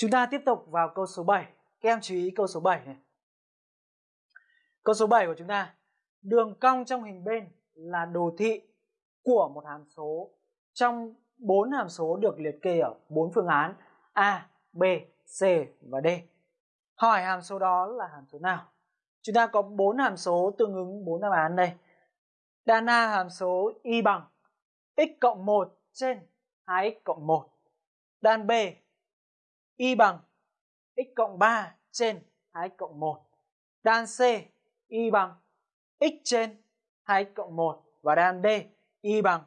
Chúng ta tiếp tục vào câu số 7. Các em chú ý câu số 7 này. Câu số 7 của chúng ta. Đường cong trong hình bên là đồ thị của một hàm số trong bốn hàm số được liệt kê ở bốn phương án A, B, C và D. Hỏi hàm số đó là hàm số nào? Chúng ta có bốn hàm số tương ứng bốn đáp án đây. Đan A hàm số y bằng x cộng 1 trên 2x cộng 1. Đan B y bằng x cộng 3 trên 2x cộng 1. Đan C, y bằng x trên 2x cộng 1 và đan D, y bằng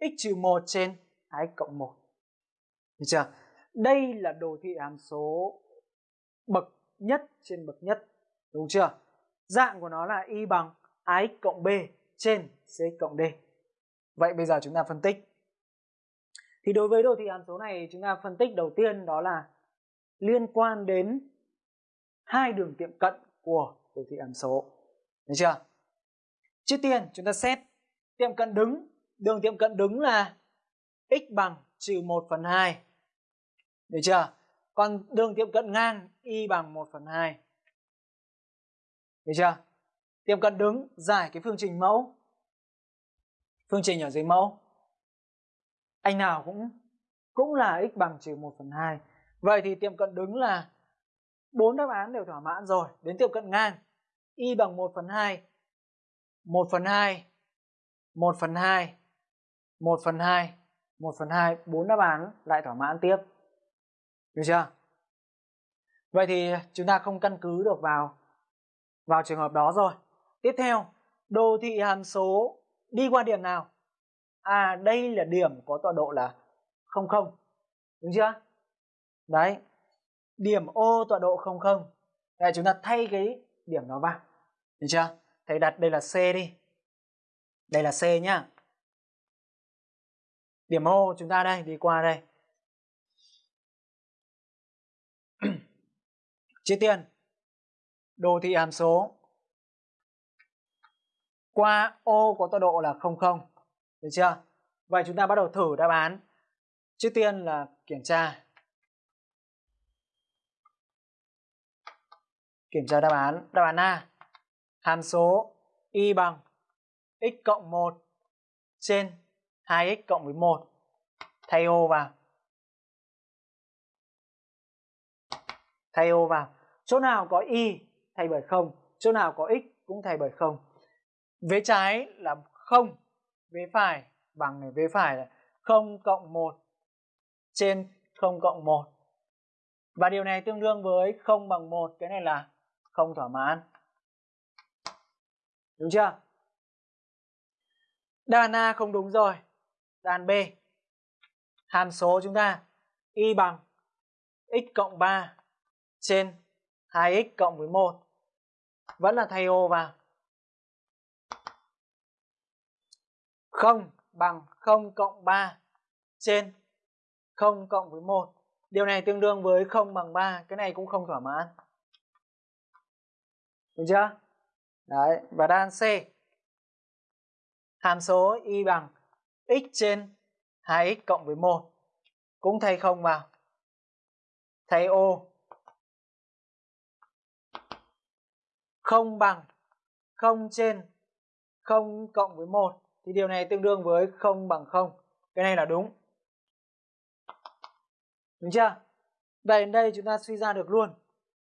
x trừ 1 trên 2x cộng 1. Được chưa? Đây là đồ thị hàm số bậc nhất trên bậc nhất. Đúng chưa? Dạng của nó là y bằng ax cộng b trên cx cộng d. Vậy bây giờ chúng ta phân tích. Thì đối với đồ thị hàm số này, chúng ta phân tích đầu tiên đó là liên quan đến hai đường tiệm cận của đồ thị hàm số. Được chưa? Trước tiên, chúng ta xét tiệm cận đứng. Đường tiệm cận đứng là x bằng trừ 1 phần 2. Được chưa? Còn đường tiệm cận ngang, y bằng 1 phần 2. Được chưa? Tiệm cận đứng, giải cái phương trình mẫu. Phương trình ở dưới mẫu. Anh nào cũng cũng là x bằng trừ 1 phần 2. Vậy thì tiệm cận đứng là bốn đáp án đều thỏa mãn rồi. Đến tiệm cận ngang y bằng 1 phần 2. 1 phần 2. 1 phần 2. 1 phần 2. 1 phần 2. 4 đáp án lại thỏa mãn tiếp. Được chưa? Vậy thì chúng ta không căn cứ được vào vào trường hợp đó rồi. Tiếp theo, đồ thị hàm số đi qua điểm nào? À, đây là điểm có tọa độ là 00. Đúng chưa? Đấy. Điểm O tọa độ 00. Đây chúng ta thay cái điểm đó vào. Được chưa? Thầy đặt đây là C đi. Đây là C nhá. Điểm O chúng ta đây, đi qua đây. Trước tiên, đồ thị hàm số qua ô có tọa độ là 00. Được chưa? Vậy chúng ta bắt đầu thử đáp án. Trước tiên là kiểm tra. Kiểm tra đáp án. Đáp án A. Hàm số y bằng x cộng 1 trên 2x cộng với 1. Thay ô vào. Thay ô vào. Chỗ nào có y thay bởi 0, chỗ nào có x cũng thay bởi 0. Vế trái là 0, vế phải bằng này, vế phải là 0 cộng 1 trên 0 cộng 1. Và điều này tương đương với 0 bằng 1, cái này là không thỏa mãn. Đúng chưa? đàn A không đúng rồi. đàn B. Hàm số chúng ta, y bằng x cộng 3 trên 2x cộng với 1. Vẫn là thay ô vào. 0 bằng 0 cộng 3 trên 0 cộng với 1. Điều này tương đương với 0 bằng 3. Cái này cũng không thỏa mãn. Được chưa? Đấy. Và đáp án C. Hàm số y bằng x trên 2x cộng với 1. Cũng thay không vào. Thay ô không bằng 0 trên 0 cộng với 1 thì điều này tương đương với 0 bằng 0. Cái này là đúng. Đúng chưa? Vậy đến đây chúng ta suy ra được luôn.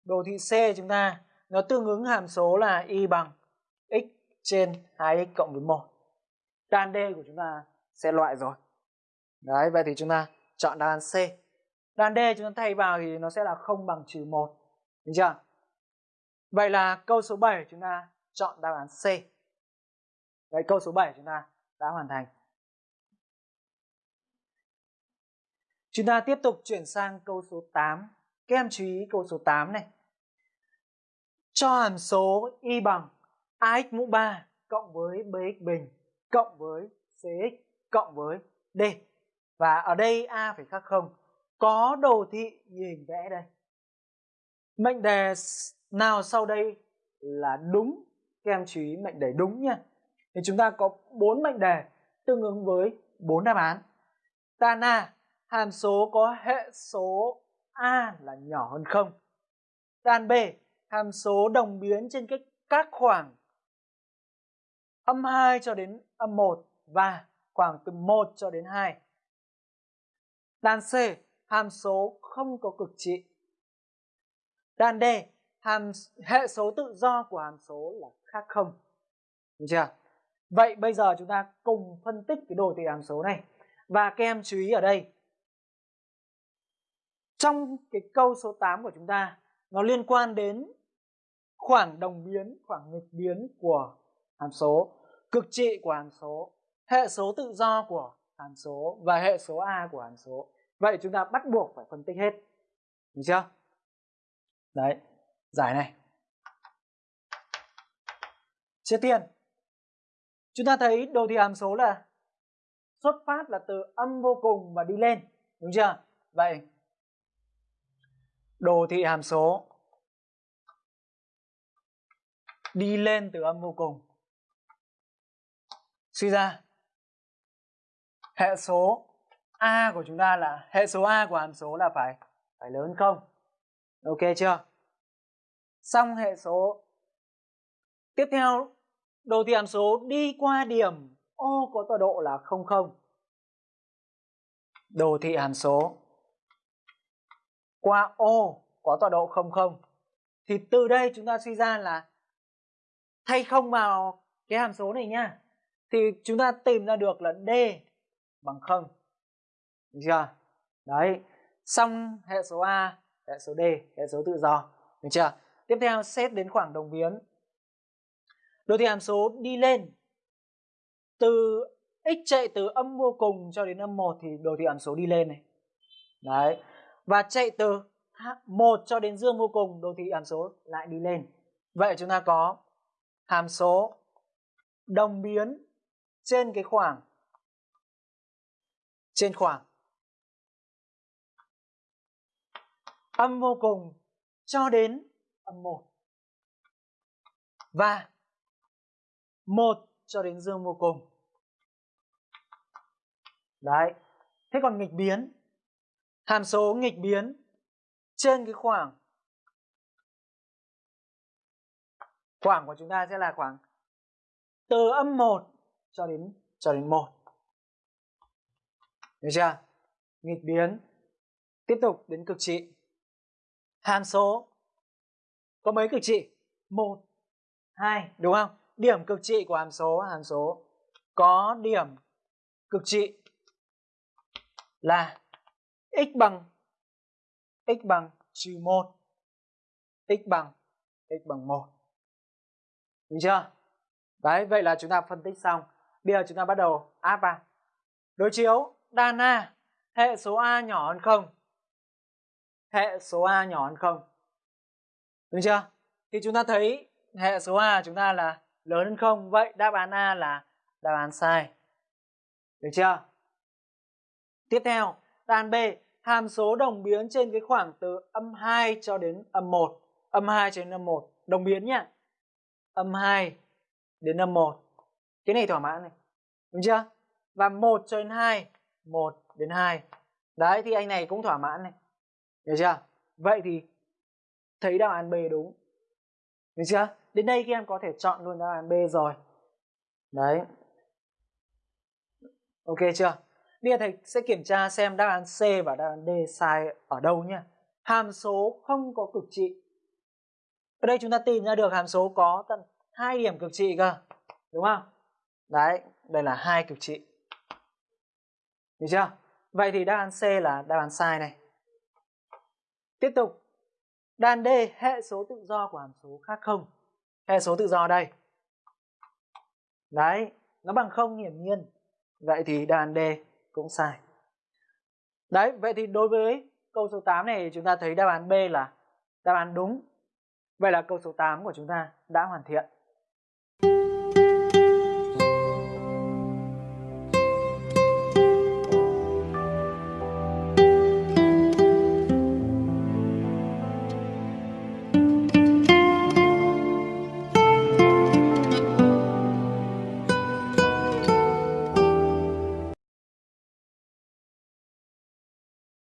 Đồ thị C chúng ta nó tương ứng hàm số là y bằng x trên 2x cộng với 1. Đan D của chúng ta sẽ loại rồi. Đấy, vậy thì chúng ta chọn đáp án C. Đan D chúng ta thay vào thì nó sẽ là 0 bằng trừ 1. Đúng chưa? Vậy là câu số 7 chúng ta chọn đáp án C. Vậy câu số 7 chúng ta đã hoàn thành. Chúng ta tiếp tục chuyển sang câu số 8. Các em chú ý câu số 8 này. Cho hàm số y bằng ax mũ 3 cộng với bx bình cộng với cx cộng với d. Và ở đây a phải khác không. Có đồ thị như hình vẽ đây. Mệnh đề nào sau đây là đúng các em chú ý mệnh đề đúng nha thì chúng ta có bốn mệnh đề tương ứng với bốn đáp án tan A hàm số có hệ số A là nhỏ hơn không. Tan B, hàm số đồng biến trên các, các khoảng âm 2 cho đến âm 1 và khoảng từ 1 cho đến 2. Đàn C, hàm số không có cực trị. Đàn D, hàm hệ số tự do của hàm số là khác không. Được chưa? Vậy bây giờ chúng ta cùng phân tích cái đồ thị hàm số này. Và các em chú ý ở đây. Trong cái câu số 8 của chúng ta, nó liên quan đến khoảng đồng biến, khoảng nghịch biến của hàm số, cực trị của hàm số, hệ số tự do của hàm số và hệ số A của hàm số. Vậy chúng ta bắt buộc phải phân tích hết. Được chưa? Đấy, giải này. Trước tiên, chúng ta thấy đồ thị hàm số là xuất phát là từ âm vô cùng và đi lên. Đúng chưa? Vậy, đồ thị hàm số đi lên từ âm vô cùng. Suy ra, hệ số A của chúng ta là hệ số A của hàm số là phải phải lớn không? Ok chưa? Xong hệ số. Tiếp theo, đồ thị hàm số đi qua điểm O có tọa độ là 00. Đồ thị hàm số qua O có tọa độ 00. Thì từ đây chúng ta suy ra là thay không vào cái hàm số này nha. Thì chúng ta tìm ra được là D bằng không Được chưa? Đấy. Xong hệ số A, hệ số D, hệ số tự do. Được chưa? Tiếp theo xét đến khoảng đồng biến. Đồ thị hàm số đi lên. Từ x chạy từ âm vô cùng cho đến âm 1 thì đồ thị hàm số đi lên này. Đấy. Và chạy từ 1 cho đến dương vô cùng đồ thị hàm số lại đi lên. Vậy chúng ta có hàm số đồng biến trên cái khoảng, trên khoảng âm vô cùng cho đến âm 1 và 1 cho đến dương vô cùng. Đấy. Thế còn nghịch biến hàm số nghịch biến trên cái khoảng khoảng của chúng ta sẽ là khoảng từ âm 1 cho đến cho đến 1. Được chưa? Nghịch biến. Tiếp tục đến cực trị. Hàm số có mấy cực trị? 1, 2, đúng không? Điểm cực trị của hàm số, hàm số có điểm cực trị là x bằng x bằng 1 x bằng x bằng 1 Đúng chưa? Đấy, vậy là chúng ta phân tích xong. Bây giờ chúng ta bắt đầu áp vào. Đối chiếu đan A, hệ số A nhỏ hơn không? Hệ số A nhỏ hơn không? Đúng chưa? Thì chúng ta thấy hệ số A chúng ta là lớn hơn không? Vậy đáp án A là đáp án sai. Được chưa? Tiếp theo, đáp án B, hàm số đồng biến trên cái khoảng từ âm 2 cho đến âm 1. Âm 2 cho đến âm 1. Đồng biến nhá. Âm 2 đến âm 1. Cái này thỏa mãn này. Đúng chưa? Và 1 cho đến 2. 1 đến 2. Đấy, thì anh này cũng thỏa mãn này. Được chưa? Vậy thì thấy đáp án B đúng. Được chưa? Đến đây các em có thể chọn luôn đáp án B rồi. Đấy. Ok chưa? Bây giờ thầy sẽ kiểm tra xem đáp án C và đáp án D sai ở đâu nhé. Hàm số không có cực trị. Ở đây chúng ta tìm ra được hàm số có tận hai điểm cực trị cơ. Đúng không? Đấy, đây là hai cực trị. Được chưa? Vậy thì đáp án C là đáp án sai này. Tiếp tục. Đáp án D, hệ số tự do của hàm số khác không? Hệ số tự do đây. Đấy, nó bằng không hiển nhiên. Vậy thì đáp án D cũng sai. Đấy, vậy thì đối với câu số 8 này chúng ta thấy đáp án B là đáp án đúng. Vậy là câu số 8 của chúng ta đã hoàn thiện.